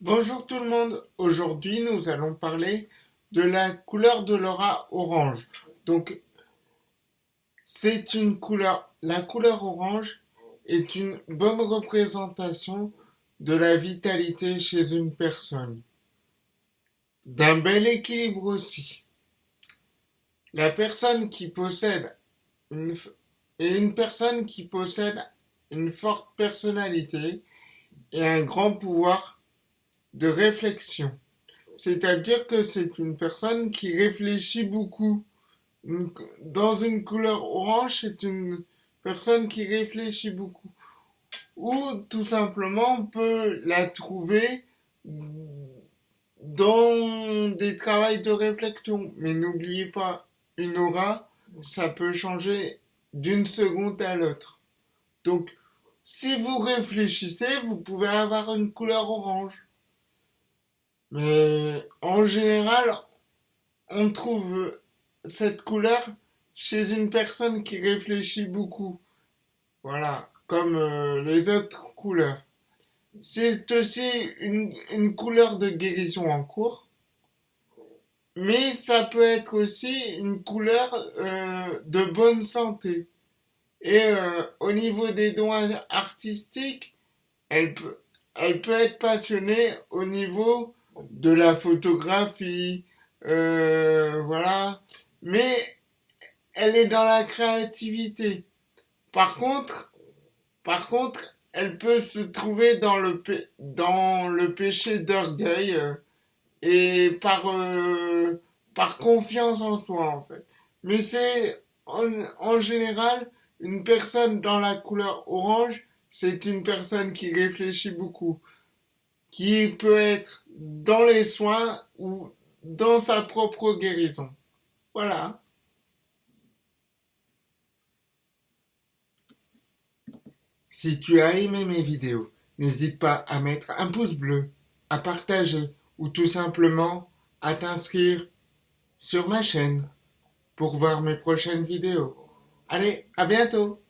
Bonjour tout le monde, aujourd'hui nous allons parler de la couleur de l'aura orange. Donc c'est une couleur, la couleur orange est une bonne représentation de la vitalité chez une personne. D'un bel équilibre aussi. La personne qui possède une, et une personne qui possède une forte personnalité et un grand pouvoir de réflexion. C'est-à-dire que c'est une personne qui réfléchit beaucoup. Dans une couleur orange, c'est une personne qui réfléchit beaucoup. Ou tout simplement, on peut la trouver dans des travails de réflexion. Mais n'oubliez pas, une aura, ça peut changer d'une seconde à l'autre. Donc, si vous réfléchissez, vous pouvez avoir une couleur orange. Mais en général, on trouve cette couleur chez une personne qui réfléchit beaucoup. Voilà, comme euh, les autres couleurs. C'est aussi une, une, couleur de guérison en cours. Mais ça peut être aussi une couleur euh, de bonne santé. Et euh, au niveau des dons artistiques, elle peut, elle peut être passionnée au niveau de la photographie, euh, voilà. Mais elle est dans la créativité. Par contre, par contre, elle peut se trouver dans le, dans le péché d'orgueil euh, et par, euh, par confiance en soi, en fait. Mais c'est, en, en général, une personne dans la couleur orange, c'est une personne qui réfléchit beaucoup qui peut être dans les soins ou dans sa propre guérison. Voilà. Si tu as aimé mes vidéos, n'hésite pas à mettre un pouce bleu, à partager ou tout simplement à t'inscrire sur ma chaîne pour voir mes prochaines vidéos. Allez, à bientôt